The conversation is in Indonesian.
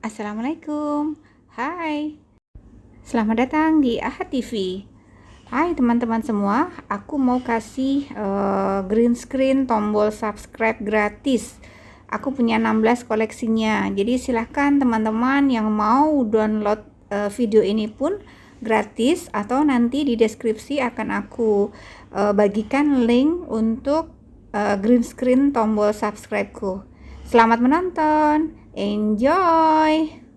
Assalamualaikum. Hai. Selamat datang di Ahad TV Hai teman-teman semua. Aku mau kasih uh, green screen tombol subscribe gratis. Aku punya 16 koleksinya. Jadi silahkan teman-teman yang mau download uh, video ini pun gratis Atau nanti di deskripsi akan aku uh, bagikan link untuk uh, green screen tombol subscribe-ku Selamat menonton! Enjoy!